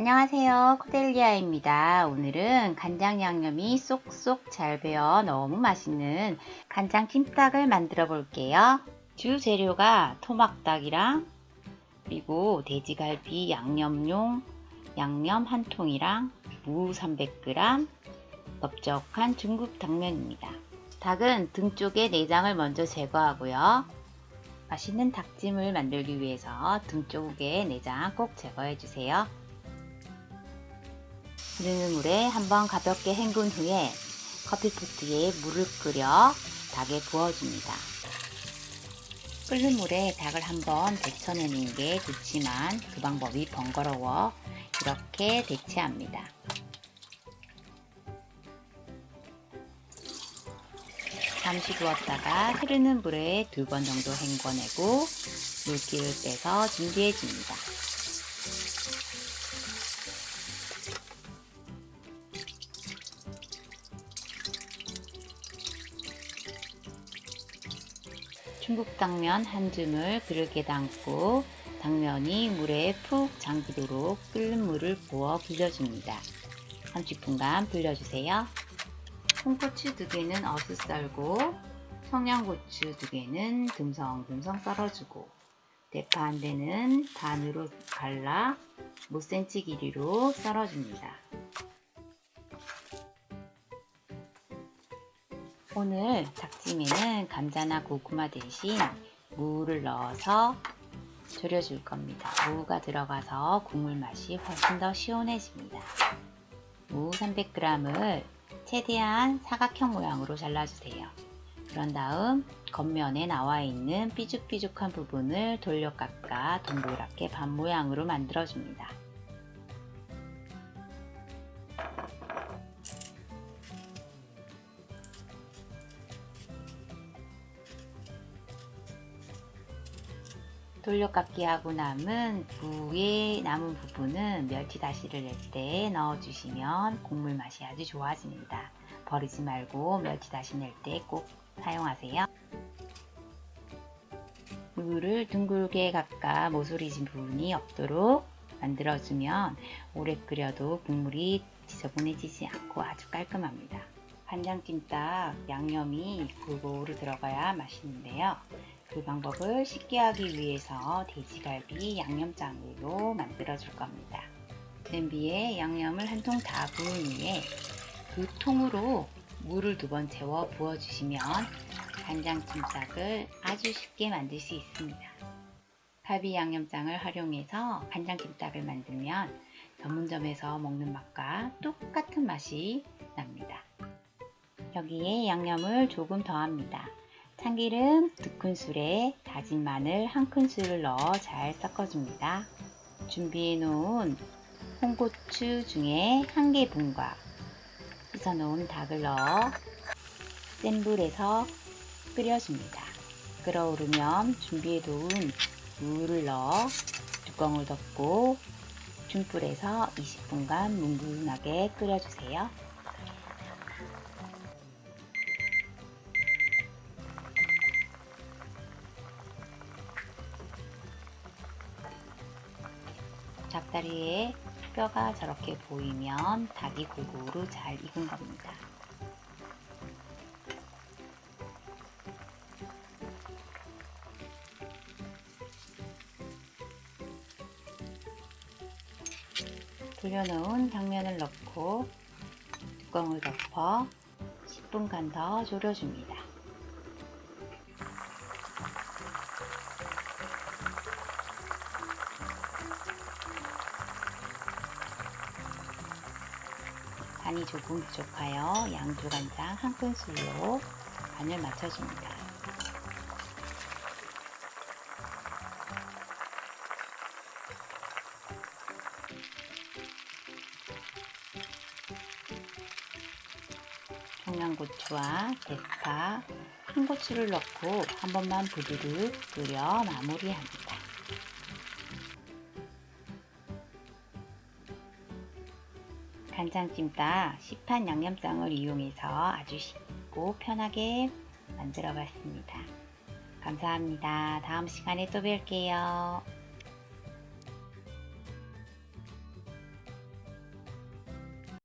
안녕하세요. 코델리아입니다. 오늘은 간장 양념이 쏙쏙 잘 배어 너무 맛있는 간장 찜닭을 만들어 볼게요. 주 재료가 토막닭이랑 그리고 돼지갈비 양념용 양념 한 통이랑 무 300g 넓적한 중국 당면입니다. 닭은 등 쪽에 내장을 먼저 제거하고요. 맛있는 닭찜을 만들기 위해서 등 쪽에 내장 꼭 제거해 주세요 흐르는 물에 한번 가볍게 헹군 후에 커피포트에 물을 끓여 닭에 부어줍니다. 끓는 물에 닭을 한번 데쳐내는 게 좋지만 그 방법이 번거로워 이렇게 데치합니다. 잠시 두었다가 흐르는 물에 두 번 정도 헹궈내고 물기를 빼서 준비해 줍니다. 중국 당면 한 줌을 그릇에 담고 당면이 물에 푹 잠기도록 끓는 물을 부어 불려줍니다. 30분간 불려주세요. 홍고추 두 개는 어슷 썰고 청양고추 두 개는 듬성듬성 썰어주고 대파 한 대는 반으로 갈라 5cm 길이로 썰어줍니다. 오늘 닭찜에는 감자나 고구마 대신 무를 넣어서 졸여줄 겁니다. 무가 들어가서 국물 맛이 훨씬 더 시원해집니다. 무 300g을 최대한 사각형 모양으로 잘라주세요. 그런 다음 겉면에 나와 있는 삐죽삐죽한 부분을 돌려 깎아 동그랗게 반 모양으로 만들어줍니다. 돌려깎기 하고 남은 무의 남은 부분은 멸치 다시를 낼 때 넣어주시면 국물 맛이 아주 좋아집니다. 버리지 말고 멸치 다시 낼 때 꼭 사용하세요. 무를 둥글게 깎아 모서리진 부분이 없도록 만들어주면 오래 끓여도 국물이 지저분해지지 않고 아주 깔끔합니다. 간장찜닭 양념이 골고루 들어가야 맛있는데요. 그 방법을 쉽게 하기 위해서 돼지갈비 양념장으로 만들어 줄 겁니다. 냄비에 양념을 한 통 다 부은 후에 그 통으로 물을 두 번 채워 부어주시면 간장찜닭을 아주 쉽게 만들 수 있습니다. 갈비 양념장을 활용해서 간장찜닭을 만들면 전문점에서 먹는 맛과 똑같은 맛이 납니다. 여기에 양념을 조금 더합니다. 참기름 2큰술에 다진 마늘 1큰술을 넣어 잘 섞어줍니다. 준비해 놓은 홍고추 중에 한 개분과 씻어 놓은 닭을 넣어 센 불에서 끓여줍니다. 끓어오르면 준비해 놓은 물을 넣어 뚜껑을 덮고 중불에서 20분간 뭉근하게 끓여주세요. 닭다리에 뼈가 저렇게 보이면 닭이 골고루 잘 익은 겁니다. 돌려놓은 당면을 넣고 뚜껑을 덮어 10분간 더 졸여줍니다. 간이 조금 부족하여 양조간장 한 큰술로 간을 맞춰줍니다. 청양고추와 대파, 흰고추를 넣고 한 번만 부드르 끓여 마무리합니다. 간장찜닭 시판 양념장을 이용해서 아주 쉽고 편하게 만들어 봤습니다. 감사합니다. 다음 시간에 또 뵐게요.